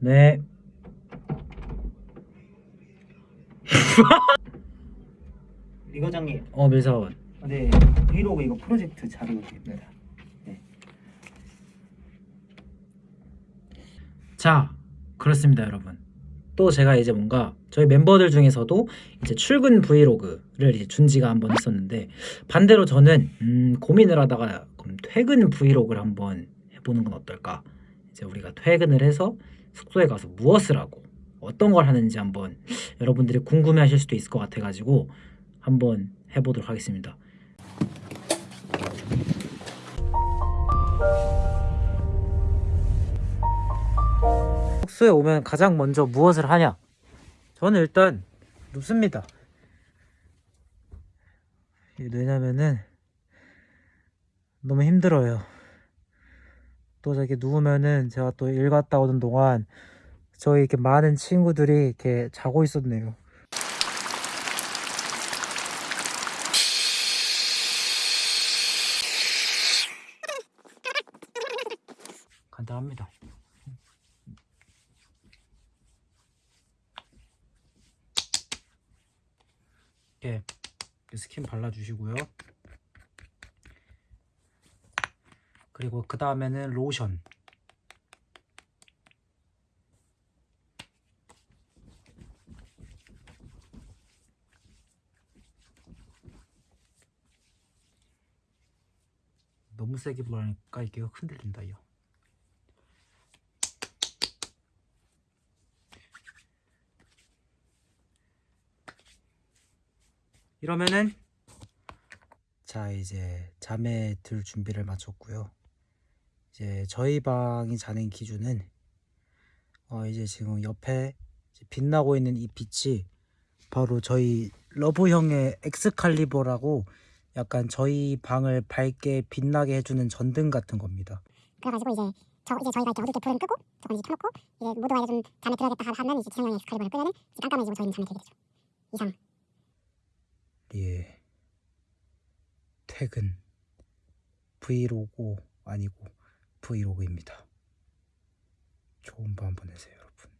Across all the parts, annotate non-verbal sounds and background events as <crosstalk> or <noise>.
네. <laughs> 리 과장님, 어 밀사원. 네 브이로그 이거 프로젝트 자료입니다. 네. 자, 그렇습니다, 여러분. 또 제가 이제 뭔가 저희 멤버들 중에서도 이제 출근 브이로그를 이제 준지가 한번 했었는데 반대로 저는 음, 고민을 하다가 그럼 퇴근 브이로그를 한번 해보는 건 어떨까? 이제 우리가 퇴근을 해서 숙소에 가서 무엇을 하고 어떤 걸 하는지 한번 여러분들이 궁금해하실 수도 있을 것 같아가지고 한번 해보도록 하겠습니다. 숙소에 오면 가장 먼저 무엇을 하냐? 저는 일단 눕습니다. 왜냐면은 너무 힘들어요. 또 저렇게 누우면은 제가 또 일 갔다 오는 동안 저희 이렇게 많은 친구들이 이렇게 자고 있었네요. 간단합니다. 이렇게 스킨 발라주시고요. 그리고 그 다음에는 로션. 너무 세게 불으니까 이게 흔들린다 이요. 이러면은 자 이제 잠에 들 준비를 마쳤고요. 이제 저희 방이 자는 기준은 어 이제 지금 옆에 이제 빛나고 있는 이 빛이 바로 저희 러브 형의 엑스칼리버라고 약간 저희 방을 밝게 빛나게 해주는 전등 같은 겁니다. 그래가지고 이제 저 이제 저희가 이렇게 어둡게 불을 끄고 저건 이제 켜놓고 이제 모두가 이제 좀 잠에 들어야겠다 하면 이제 지성형의 엑스칼리버를 끄면은 깜깜해지고 저희는 잠에 들게 되죠. 이상. 예. 퇴근 브이로그 아니고 브이로그입니다. 좋은 밤 보내세요, 여러분.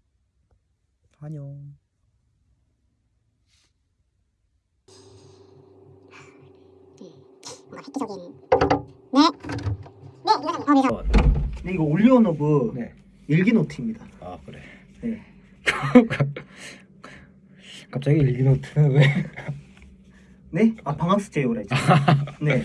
안녕. 네. 네, 미사. 네 이거 올리온 오브 네. 일기 노트입니다. 아 그래. 네. <laughs> 갑자기 일기 노트는 왜? 네? 아 방학 숙제요라 이제. 네.